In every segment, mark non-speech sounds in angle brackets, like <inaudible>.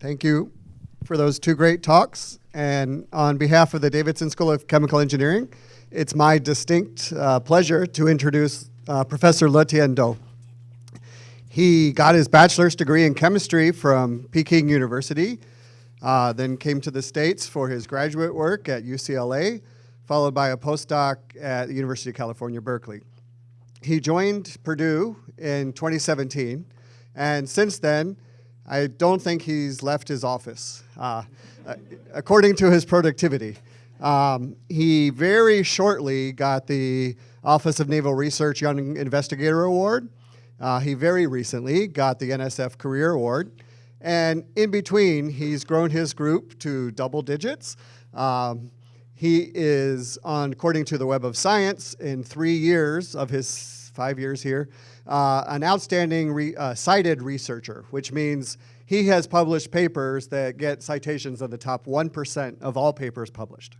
Thank you for those two great talks. And on behalf of the Davidson School of Chemical Engineering, it's my distinct uh, pleasure to introduce uh, Professor Letian Dou. He got his bachelor's degree in chemistry from Peking University, uh, then came to the States for his graduate work at UCLA, followed by a postdoc at the University of California, Berkeley. He joined Purdue in 2017, and since then, I don't think he's left his office, uh, according to his productivity. Um, he very shortly got the Office of Naval Research Young Investigator Award. Uh, he very recently got the NSF Career Award. And in between, he's grown his group to double digits. Um, he is on, according to the Web of Science, in three years of his five years here, uh, an outstanding re, uh, cited researcher, which means he has published papers that get citations in the top 1% of all papers published.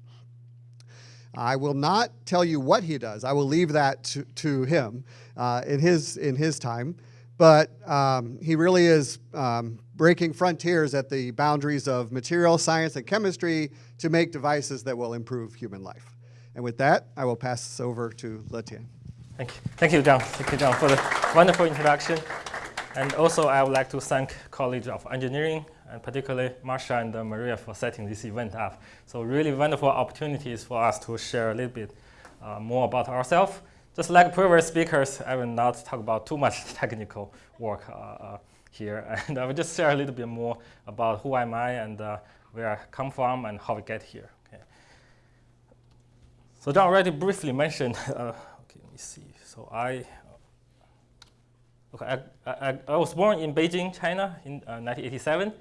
I will not tell you what he does. I will leave that to, to him uh, in, his, in his time. But um, he really is um, breaking frontiers at the boundaries of material science and chemistry to make devices that will improve human life. And with that, I will pass this over to Letian. Thank you. Thank you, John. Thank you, John, for the wonderful introduction. And also, I would like to thank College of Engineering, and particularly Marsha and uh, Maria for setting this event up. So really wonderful opportunities for us to share a little bit uh, more about ourselves. Just like previous speakers, I will not talk about too much <laughs> technical work uh, uh here. <laughs> And I will just share a little bit more about who am I and uh, where I come from and how we get here. Okay. So John already briefly mentioned, <laughs> uh, okay, let me see. So I Okay, I, I, I, was born in Beijing, China in uh, 1987.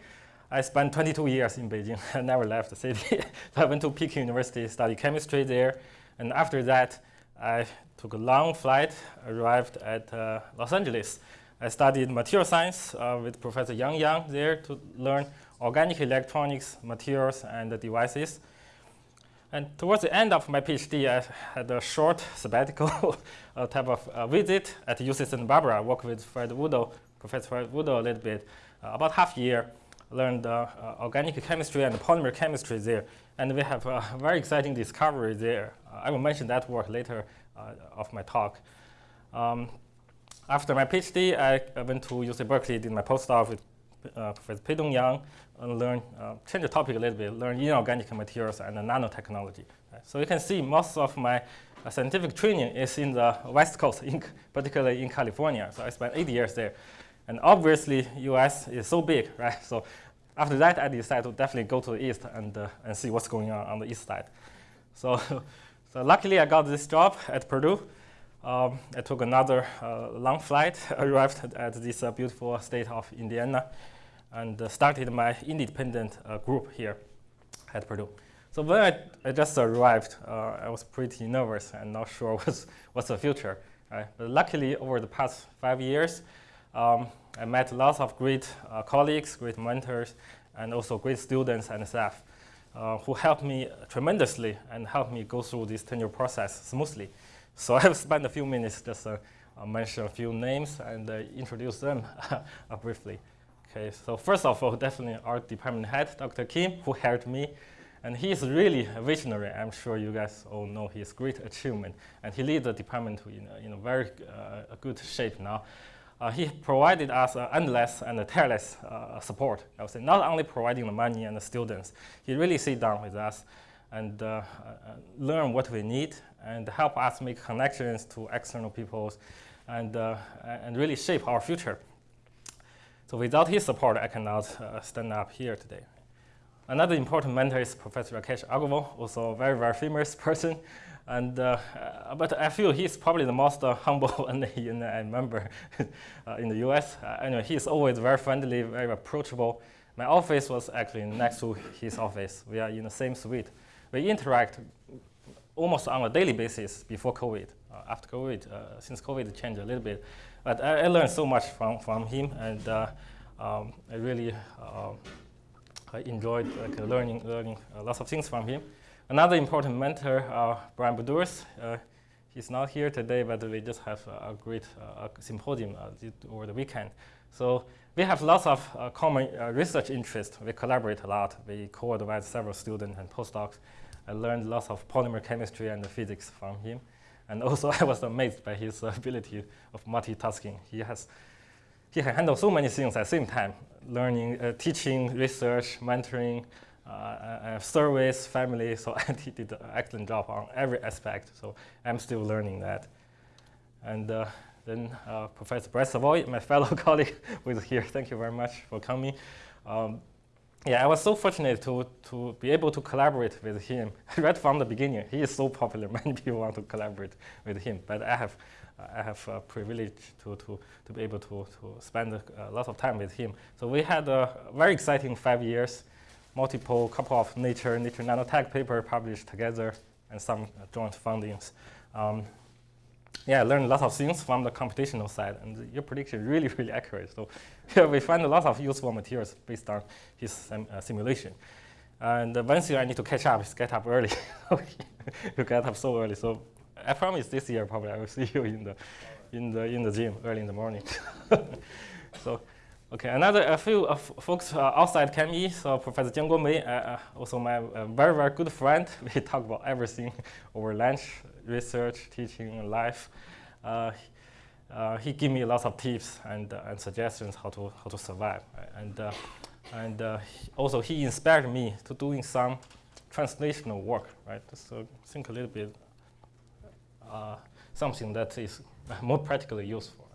I spent 22 years in Beijing. <laughs> I never left the city. <laughs> so I went to Peking University, studied chemistry there. And after that, I took a long flight, arrived at uh, Los Angeles. I studied material science uh, with Professor Yang Yang there to learn organic electronics, materials, and devices. And towards the end of my PhD, I had a short <laughs> sabbatical <laughs> type of uh, visit at UC Santa Barbara. I worked with Fred Wudl, Professor Fred Wudl a little bit, uh, about half a year. Learned uh, uh, organic chemistry and polymer chemistry there. And we have a <laughs> very exciting discovery there. Uh, I will mention that work later uh, of my talk. Um, after my PhD, I went to UC Berkeley, did my postdoc with uh, Professor Peidong Yang and learn, uh, change the topic a little bit, learn inorganic materials and nanotechnology. Right? So you can see most of my uh, scientific training is in the West Coast, in, <laughs> particularly in California. So I spent eight years there. And obviously, US is so big, right? So after that, I decided to definitely go to the east and, uh, and see what's going on on the east side. So, <laughs> so luckily, I got this job at Purdue. Um, I took another uh, long flight, <laughs> arrived at this uh, beautiful state of Indiana, and uh, started my independent uh, group here at Purdue. So when I, I just arrived, uh, I was pretty nervous and not sure <laughs> what's, what's the future. Right? But luckily, over the past five years, um, I met lots of great uh, colleagues, great mentors, and also great students and staff who helped me tremendously and helped me go through this tenure process smoothly. So <laughs> I have spent a few minutes just uh, uh, mention a few names and uh, introduce them <laughs> uh, briefly. Okay, so first of all, definitely our department head, Dr. Kim, who hired me. And he is really a visionary. I'm sure you guys all know his great achievement. And he leads the department in a, in a very good shape now. Uh, he provided us uh, endless and tireless uh, support. I would say not only providing the money and the students, he really sit down with us and learn what we need and help us make connections to external peoples and, uh, and really shape our future. So without his support, I cannot uh, stand up here today. Another important mentor is Professor Rakesh Agrawal, also a very, very famous <laughs> person. And, uh, uh, but I feel he's probably the most uh, humble <laughs> NAE member <laughs> in the US. anyway, he's always very friendly, very approachable. My office was actually next to his office. We are in the same suite we interact almost on a daily basis before COVID. Uh, after COVID, uh, since COVID changed a little bit, but I, I, learned so much from, from him, and uh, um, I really uh, I enjoyed like, learning, learning lots of things from him. Another important mentor, Brian Boudouris, he's not here today, but we just have a great uh, symposium uh, over the weekend. So we have lots of uh, common uh, research interests. We collaborate a lot. We co-advise several students and postdocs. I learned lots of polymer chemistry and physics from him. And also <laughs> I was amazed by his ability of multitasking. He has he can handle so many things at the same time, learning, uh, teaching, research, mentoring, uh, uh, service, family. <laughs> So <laughs> he did an excellent job on every aspect. So I'm still learning that. And uh, then uh, Professor Brett Savoie, my fellow colleague is here, thank you very much for coming. Um, yeah, I was so fortunate to, to be able to collaborate with him <laughs> right from the beginning. He is so popular, <laughs> many people want to collaborate with him, but I have, I have a privilege to, to, to be able to, to spend a, a lot of time with him. So we had a very exciting five years, multiple couple of Nature, Nature Nanotech paper published together, and some joint fundings. Um, yeah, I learned a lot of things from the computational side, and your prediction really, <laughs> really accurate. So <laughs> yeah, we find a lot of useful materials based on his sim uh, simulation. And uh, one thing I need to catch up is get up early. <laughs> you get up so early. So I promise this year probably I will see you in the in the in the gym early in the morning. so okay, another a few uh, folks uh, outside ChemE. So Professor Jianguo Mei, uh, uh, also my very very good friend. <laughs> We talk about everything <laughs> over lunch research, teaching, life. Uh, uh, he gave me lots of tips and, uh, and suggestions how to, how to survive. And, uh, and uh, also he inspired me to doing some translational work, right? So think a little bit uh, something that is <laughs> more practically useful.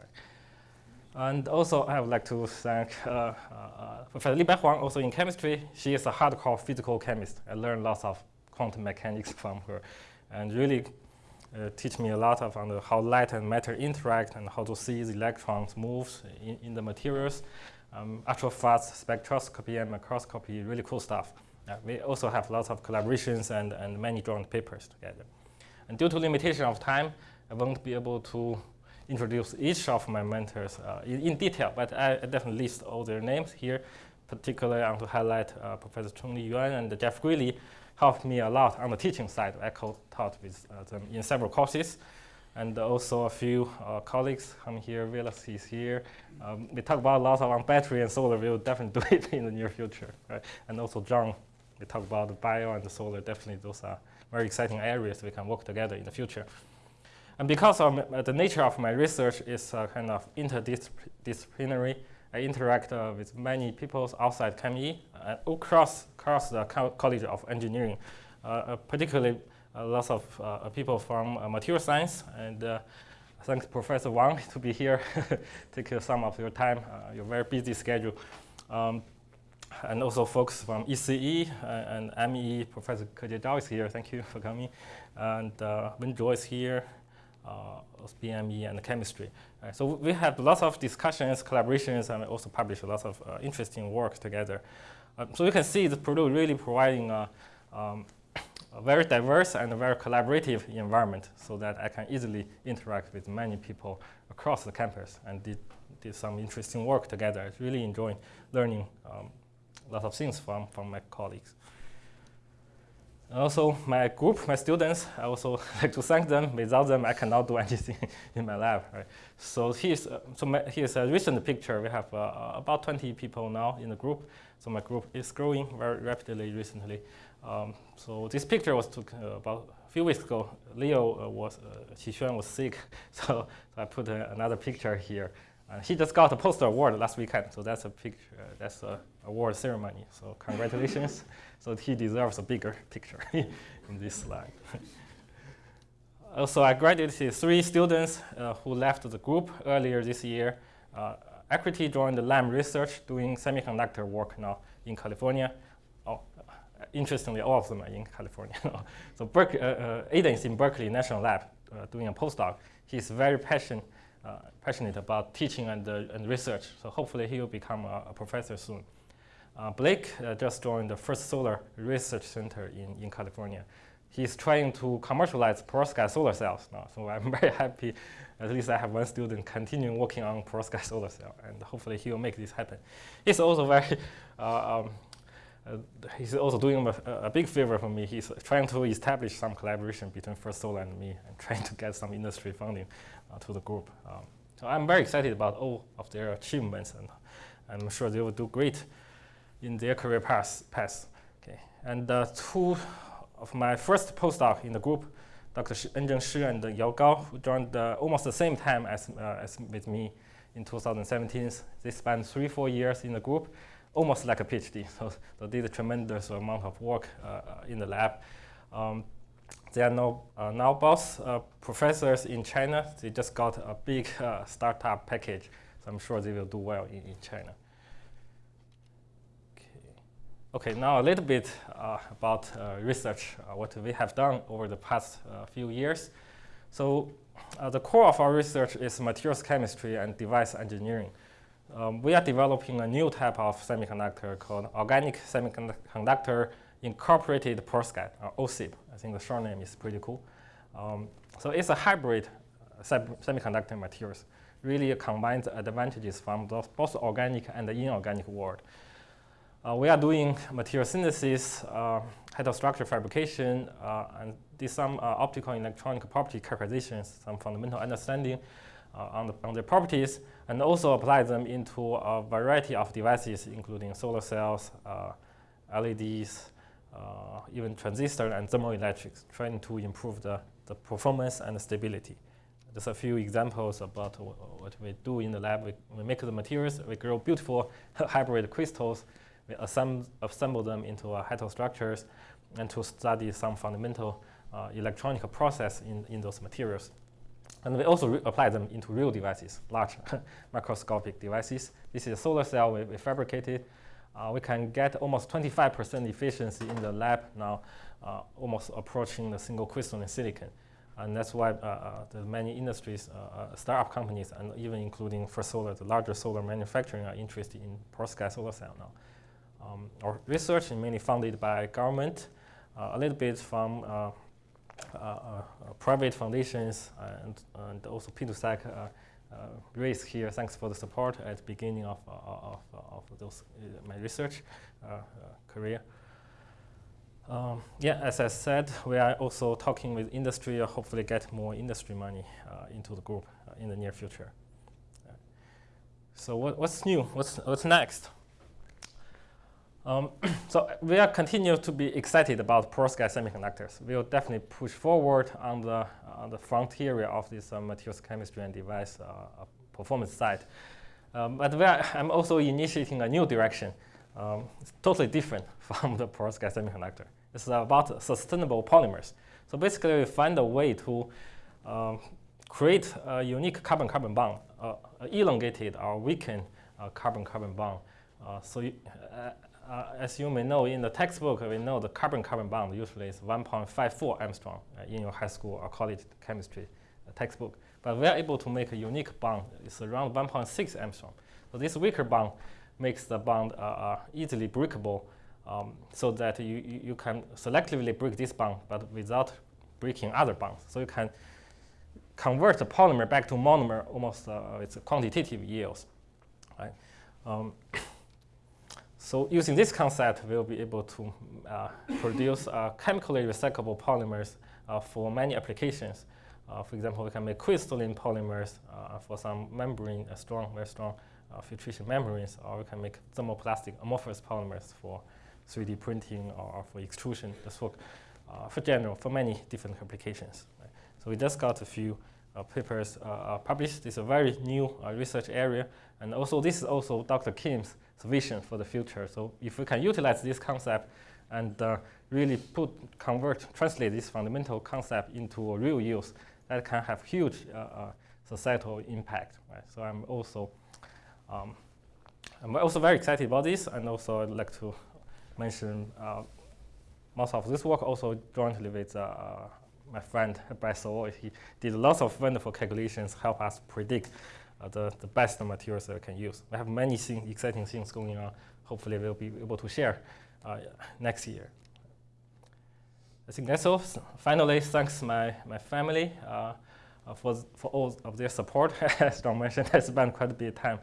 And also, I would like to thank Professor Li Huang, also in chemistry. She is a hardcore physical chemist. I learned lots of quantum mechanics <laughs> from her and really uh, teach me a lot of on how light and matter interact and how to see the electrons move in, in the materials. Um, ultra fast spectroscopy and microscopy, really cool stuff. Uh, we also have lots of collaborations and, and many joint papers together. And due to limitation of time, I won't be able to introduce each of my mentors uh, in, in, detail, but I, I, definitely list all their names here. Particularly, I want to highlight uh, Professor Chongli Yuan and Jeff Greeley, helped me a lot on the teaching side. I co-taught with uh, them in several courses. And also a few uh, colleagues come here, Willis is here. Um, we talk about a lot on battery and solar. We'll definitely <laughs> do it in the near future. Right? And also John, we talk about the bio and the solar. Definitely those are very exciting areas we can work together in the future. And because of the nature of my research is uh, kind of interdisciplinary, I interact uh, with many people outside ChemE uh, across, across the co College of Engineering, uh, uh particularly lots of people from material science. And thanks Professor Wang to be here, <laughs> take some of your time, your very busy schedule. Um, and also folks from ECE and ME, Professor Ke Zhao is here. Thank you for coming. And uh, Wen is here BME and chemistry. Uh, so we have lots of discussions, collaborations, and also published lots of uh, interesting work together. Uh, so you can see the Purdue really providing a, um, a very diverse and a very collaborative environment so that I can easily interact with many people across the campus and did, did some interesting work together. I really enjoyed learning um, a lot of things from, from my colleagues. Also, my group, my students, I also <laughs> like to thank them. Without them, I cannot do <laughs> anything in my lab. Right? So here's, uh, so my, here's a recent picture. We have uh, about 20 people now in the group. So my group is growing very rapidly recently. Um, so this picture was took uh, about a few weeks ago. Leo uh, was, uh, Qixuan was sick, <laughs> so, so I put uh, another picture here. Uh, he just got a poster award last weekend, so that's a picture, uh, that's a award ceremony. So <laughs> congratulations. so he deserves a bigger picture <laughs> in this slide. <laughs> also, I graduated three students uh, who left the group earlier this year. Uh, Akriti joined the Lam Research doing semiconductor work now in California. Oh, interestingly, all of them are in California. so uh, uh, Aidan is in Berkeley National Lab doing a postdoc. He's very passionate uh, passionate about teaching and, uh, and research. So hopefully he will become a, a professor soon. Uh, Blake just joined the First Solar Research Center in, in California. He's trying to commercialize perovskite solar cells now. So I'm <laughs> very happy. At least I have one student continuing working on perovskite solar cell, and hopefully he will make this happen. He's also very <laughs> uh, um, uh, he's also doing a, a, big favor for me. He's trying to establish some collaboration between First Solar and me and <laughs> trying to get some industry funding uh, to the group. Um, So I'm very excited about all of their achievements, and I'm sure they will do great in their career paths. path. Okay. And uh, two of my first postdoc in the group, Dr. Enzheng Shi and Yao Gao, who joined uh, almost the same time as, uh, as with me in 2017. They spent three, four years in the group, almost like a PhD. <laughs> So they did a tremendous amount of work uh, in the lab. Um, they are now, uh, now both uh, professors in China. They just got a big uh, startup package, so I'm sure they will do well in, in China. Okay, now a little bit uh, about uh, research, uh, what we have done over the past uh, few years. So uh, the core of our research is materials chemistry and device engineering. Um, we are developing a new type of semiconductor called organic semiconductor incorporated perovskite, or OSIP. I think the short name is pretty cool. Um, so it's a hybrid uh, semiconductor materials, really combines advantages from both, organic and the inorganic world. Uh, we are doing material synthesis, uh, heterostructure fabrication, uh, and did some uh, optical electronic property characterizations, some fundamental understanding uh, on, the, on their properties, and also apply them into a variety of devices, including solar cells, uh, LEDs, even transistor and thermoelectrics, trying to improve the, the performance and the stability. Just a few examples about what we do in the lab. We, we make the materials, we grow beautiful <laughs> hybrid crystals, we assemble, assemble them into uh, heterostructures and to study some fundamental uh, electronic process in, in those materials. And we also apply them into real devices, large <laughs> microscopic devices. This is a solar cell we, we fabricated. Uh, we can get almost 25% efficiency in the lab now, uh, almost approaching the single crystalline silicon. And that's why uh, uh the many industries, uh, startup companies, and even including First Solar, the larger solar manufacturing, are interested in perovskite solar cell now. Um, our research is mainly funded by government, uh, a little bit from uh, uh, private foundations, and, and also P2SAC raised here. Thanks for the support at the beginning of, of, of those, my research career. Um, yeah, as I said, we are also talking with industry, uh, hopefully get more industry money uh, into the group uh, in the near future. So what, what's new? What's, what's next? Um, <coughs> so we are continue to be excited about perovskite semiconductors. We will definitely push forward on the, on the frontier of this uh, materials chemistry and device uh, performance side. Um, but are, I'm also initiating a new direction. Um, it's totally different <laughs> from the perovskite semiconductor. It's about sustainable polymers. So basically, we find a way to um, create a unique carbon-carbon bond, uh, elongated or weakened uh, carbon-carbon bond. Uh, so you, uh, as you may know, in the textbook, we know the carbon-carbon bond usually is 1.54 Angstrom uh, in your high school or college chemistry uh, textbook. But we are able to make a unique bond. It's around 1.6 Angstrom. So this weaker bond makes the bond uh, uh, easily breakable um, so that you, you, you, can selectively break this bond, but without breaking other bonds. So you can convert the polymer back to monomer almost uh, with quantitative yields. Right? Um, So using this concept, we'll be able to uh, produce uh, chemically recyclable polymers uh, for many applications. Uh, for example, we can make crystalline polymers uh, for some membrane, strong, very strong uh, filtration membranes, or we can make thermoplastic amorphous polymers for 3D printing or for extrusion. This work for general, for many different applications. Right? So we just got a few papers published. It's a very new research area, and also this is also Dr. Kim's vision for the future. So if we can utilize this concept and uh, really put, convert, translate this fundamental concept into a real use, that can have huge uh, uh, societal impact. Right? So I'm also, um, I'm also very excited about this, and also I'd like to mention uh, most of this work also jointly with uh, my friend Bryce Sawol. He did lots of wonderful calculations, help us predict the, the best materials that we can use. We have many thing, exciting things going on. Hopefully we'll be able to share uh, next year. I think that's all. Finally, thanks my, my family uh, uh for, for all of their support. <laughs> As John mentioned, I spent quite a bit of time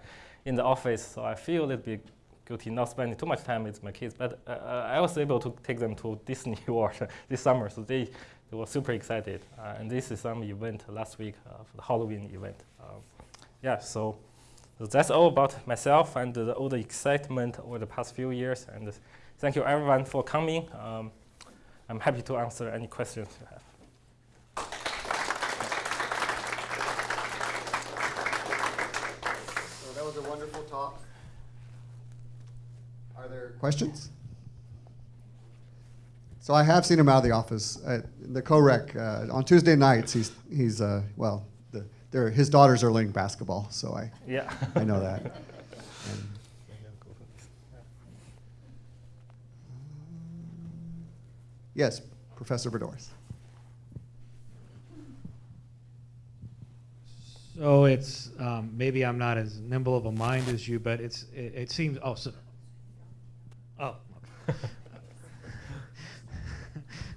in the office, so I feel a little bit guilty not spending too much time with my kids. But uh, uh I was able to take them to Disney <laughs> World this summer, so they, they were super excited. and this is some event last week, for the Halloween event. Um, yeah, so that's all about myself and uh, all the excitement over the past few years. And thank you everyone for coming. Um, I'm happy to answer any questions you have. So that was a wonderful talk. Are there questions? So I have seen him out of the office at the co-rec uh, on Tuesday nights. He's he's uh, well, the, his daughters are learning basketball, so I yeah I know that. And <laughs> yes, Professor Boudouris. So it's um, maybe I'm not as nimble of a mind as you, but it's it, it seems oh so oh <laughs>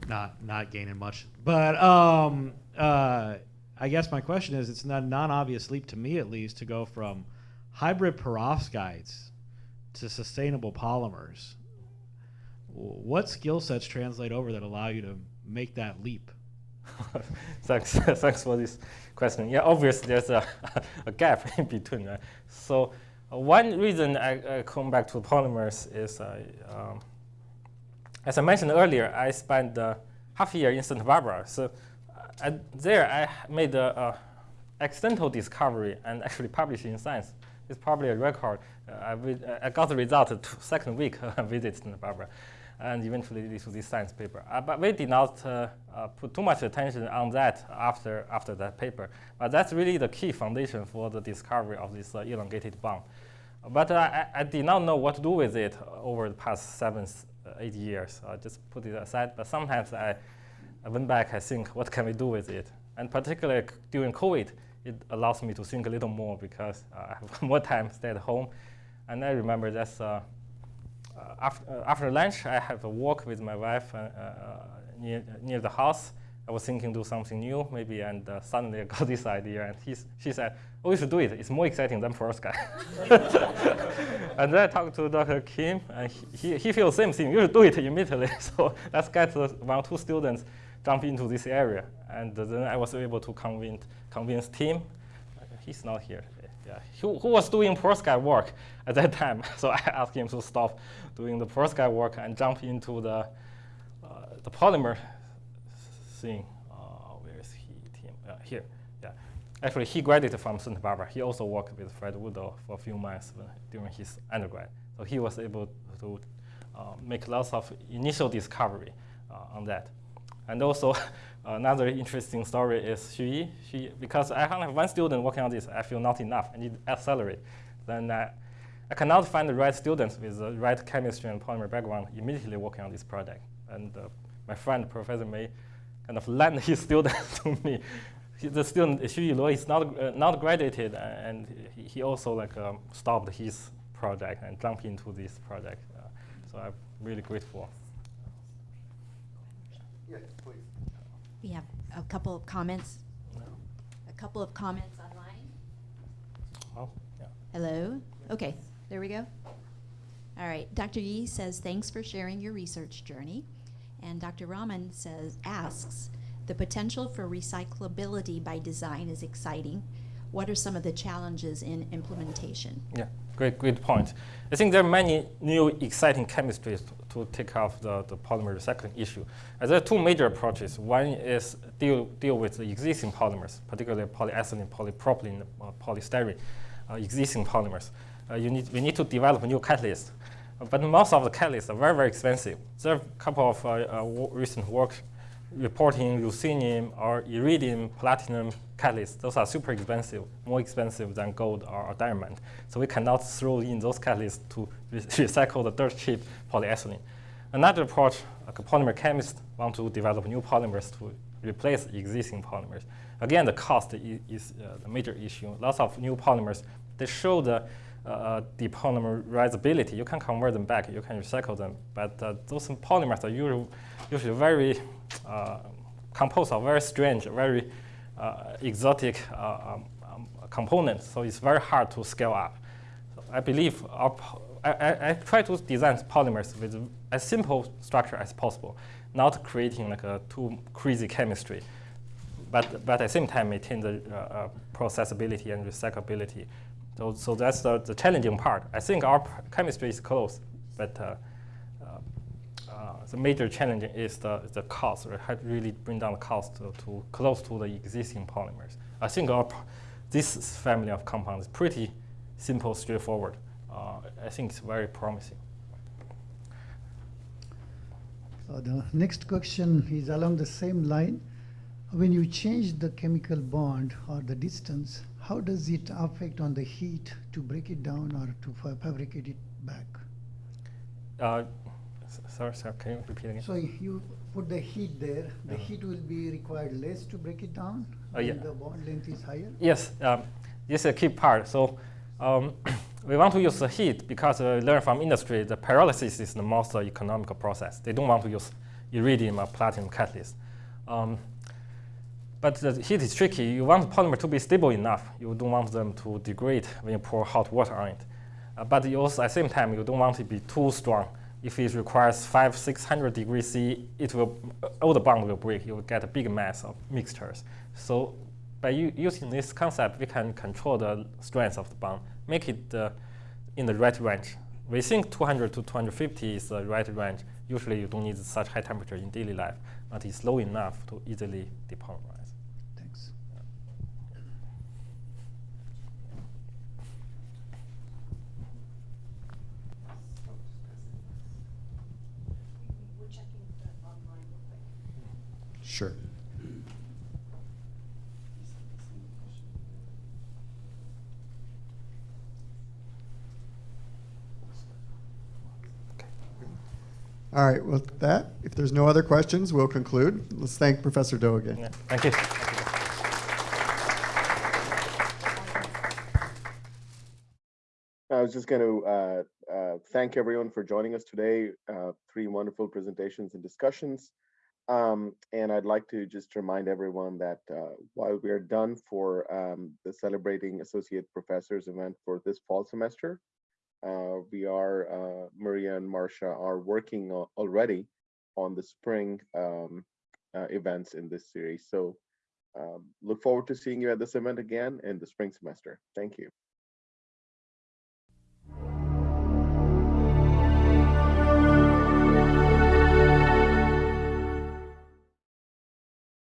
not not gaining much, but um, uh, I guess my question is it's not a non-obvious leap to me at least to go from hybrid perovskites to sustainable polymers. What skill sets translate over that allow you to make that leap? <laughs> thanks, <laughs> thanks for this question. Yeah, obviously there's a, <laughs> a gap in between. Right? So uh, one reason I, I, come back to polymers is, uh, um, as I mentioned earlier, I spent uh, half a year in Santa Barbara. So uh, there I made a, accidental discovery and actually published in Science. It's probably a record. Uh, I, I, got the result second week <laughs> I visited Santa Barbara and eventually this was this science paper. Uh, but we did not uh, uh, put too much attention on that after, after that paper. But that's really the key foundation for the discovery of this uh, elongated bond. But I, I, did not know what to do with it over the past seven, eight years. I just put it aside. But sometimes I, I went back, I think, what can we do with it? And particularly during COVID, it allows me to think a little more because I have <laughs> more time, stay at home. And I remember that's uh, after, uh, after lunch, I have a walk with my wife uh, near, near the house. I was thinking do something new, maybe, and uh, suddenly I got <laughs> this idea, and he's, she said, oh, you should do it. It's more exciting than perovskite. <laughs> and then I talked to Dr. Kim, and he, he feels the same thing. You should do it immediately. so let's get one or two students jump into this area. And then I was able to convince, convince Tim. He's not here yeah, who, who was doing perovskite work at that time. <laughs> So I asked him to stop doing the perovskite work and jump into the, uh, the polymer thing. Uh, where is he? Uh, here. Yeah. Actually, he graduated from Santa Barbara. He also worked with Fred Wudl for a few months during his undergrad. So he was able to uh, make lots of initial discovery uh, on that. And also, <laughs> Another interesting story is Xu Yi. because I only have one student working on this, I feel not enough. I need accelerate. Then I, I cannot find the right students with the right chemistry and polymer background immediately working on this project. And uh, my friend, Professor Mei, kind of <laughs> lent his student <laughs> to me. He, the student, Xu Yi is not, uh, not graduated, and he, he also like um, stopped his project and jumped into this project. Uh, so I'm really grateful. Yeah, please. We have a couple of comments. A couple of comments online. Oh, yeah. Hello? Okay, there we go. All right, Dr. Yi says, thanks for sharing your research journey. And Dr. Raman says, asks, the potential for recyclability by design is exciting. What are some of the challenges in implementation? Yeah, great, great point. I think there are many new exciting chemistries to take off the, the polymer recycling issue. And there are two major approaches. One is deal, deal with the existing polymers, particularly polyethylene, polypropylene, uh, polystyrene, uh, existing polymers. Uh, you need, we need to develop new catalysts. but most of the catalysts are very, very expensive. There are a couple of uh, uh, recent work reporting ruthenium or iridium, platinum catalysts. Those are super expensive, more expensive than gold or, or diamond. So we cannot throw in those catalysts to re <laughs> recycle the dirt cheap polyethylene. Another approach, like a polymer chemist want to develop new polymers to replace existing polymers. Again, the cost is, is uh, the major issue. Lots of new polymers, they show the uh, depolymerizability. You can convert them back, you can recycle them, but uh, those polymers are usually, usually very uh, composed of very strange, very uh, exotic uh, um, um, components, so it's very hard to scale up. So I believe our, I, I, try to design polymers with as simple structure as possible, not creating like a too crazy chemistry, but, but at the same time maintain the uh, processability and recyclability. So, so that's the, the challenging part. I think our chemistry is close, but uh, uh, the major challenge is the, the cost, right? How to really bring down the cost to, to close to the existing polymers. I think our, this family of compounds is pretty simple, straightforward. Uh, I think it's very promising. So the next question is along the same line. When you change the chemical bond or the distance, how does it affect on the heat to break it down or to fa- fabricate it back? Uh, sorry, sorry, can you repeat again? So if you put the heat there, the heat will be required less to break it down? Uh, yeah. when the bond length is higher? Yes, um, this is a key part. So um, <clears throat> we want to use the heat because uh, we learn from industry the pyrolysis is the most uh, economical process. They don't want to use iridium or platinum catalyst. Um, but the heat is tricky. You want the polymer to be stable enough. You don't want them to degrade when you pour hot water on it. Uh, but you also, at the same time, you don't want it to be too strong. If it requires five, 600 degrees C, it will, all the bond will break. You will get a big mass of mixtures. So by using this concept, we can control the strength of the bond, make it uh, in the right range. We think 200 to 250 is the right range. Usually you don't need such high temperature in daily life, but it's low enough to easily depolymerize. Thanks. Sure. All right, with that, if there's no other questions, we'll conclude. Let's thank Professor Dou again. Yeah, thank you. I was just going to uh, uh, thank everyone for joining us today. Uh, three wonderful presentations and discussions. Um, and I'd like to just remind everyone that uh, while we are done for um, the Celebrating Associate Professors event for this fall semester, uh, we are, uh, Maria and Marcia are working al- already on the spring um, uh, events in this series. So um, look forward to seeing you at this event again in the spring semester. Thank you.